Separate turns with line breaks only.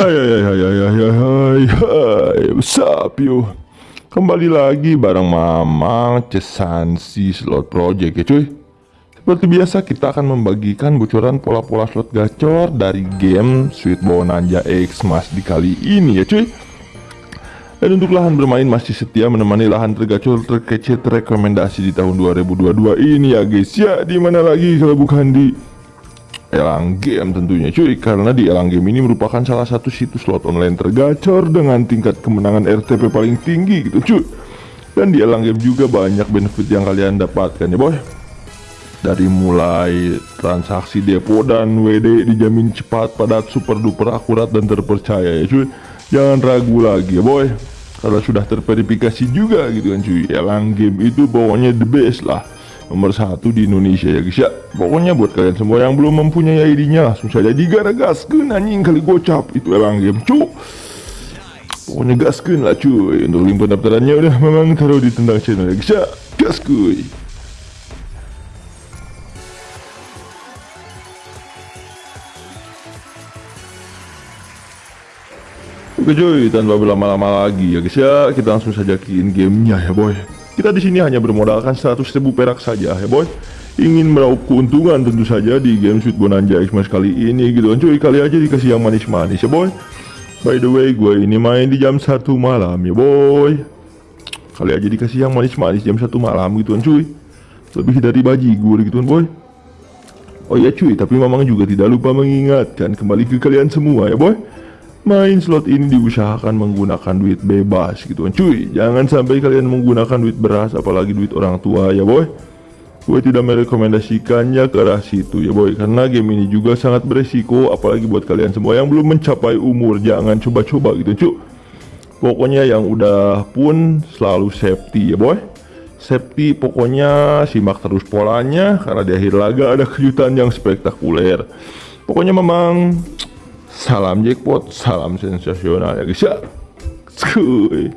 Hai hai hai hai hai hai hai hai. Up yo Kembali lagi bareng Mamang Cesansi Slot Project ya cuy. Seperti biasa kita akan membagikan bocoran pola-pola slot gacor dari game Sweet Bonanza X Mas di kali ini ya cuy. Dan untuk lahan bermain masih setia menemani lahan tergacor terkece terrekomendasi di tahun 2022 ini ya guys. Ya Di mana lagi kalau bukan di Elang Game tentunya cuy. Karena di Elang Game ini merupakan salah satu situs slot online tergacor Dengan tingkat kemenangan RTP paling tinggi gitu cuy. Dan di Elang Game juga banyak benefit yang kalian dapatkan ya boy. Dari mulai transaksi depo dan WD dijamin cepat, padat, super duper akurat dan terpercaya ya cuy. Jangan ragu lagi ya boy. Karena sudah terverifikasi juga gitu kan cuy. Elang Game itu pokoknya the best lah nomor satu di Indonesia ya guys ya. Pokoknya buat kalian semua yang belum mempunyai ID-nya langsung saja digaragaskan anjing kali gocap. Itu elang game cuk pokoknya gaskan lah cuy. Untuk link pendaftarannya udah memang taruh di tendang channel ya guys ya. Gas kuy Oke cuy, tanpa berlama-lama lagi ya guys ya, kita langsung saja ke in gamenya ya boy. Kita di sini hanya bermodalkan 100 ribu perak saja ya boy. Ingin meraup keuntungan tentu saja di game Sweet Bonanza Xmas kali ini gitu kan cuy. Kali aja dikasih yang manis-manis ya boy. By the way, gue ini main di jam 1 malam ya boy. Kali aja dikasih yang manis-manis jam 1 malam gitu kan cuy. Lebih dari baji gue gitu kan boy. Oh iya cuy, tapi mamang juga tidak lupa mengingatkan kembali ke kalian semua ya boy main slot ini diusahakan menggunakan duit bebas gitu kan. Cuy jangan sampai kalian menggunakan duit beras apalagi duit orang tua ya boy. Gue tidak merekomendasikannya ke arah situ ya boy. Karena game ini juga sangat beresiko apalagi buat kalian semua yang belum mencapai umur. Jangan coba-coba gitu cuy pokoknya yang udah pun selalu safety ya boy. Safety pokoknya simak terus polanya karena di akhir laga ada kejutan yang spektakuler. Pokoknya memang Salam jackpot, salam sensasional ya guys ya. Skuy.